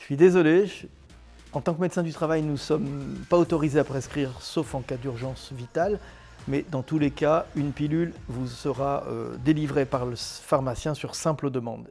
Je suis désolé, en tant que médecin du travail, nous ne sommes pas autorisés à prescrire, sauf en cas d'urgence vitale. Mais dans tous les cas, une pilule vous sera euh, délivrée par le pharmacien sur simple demande.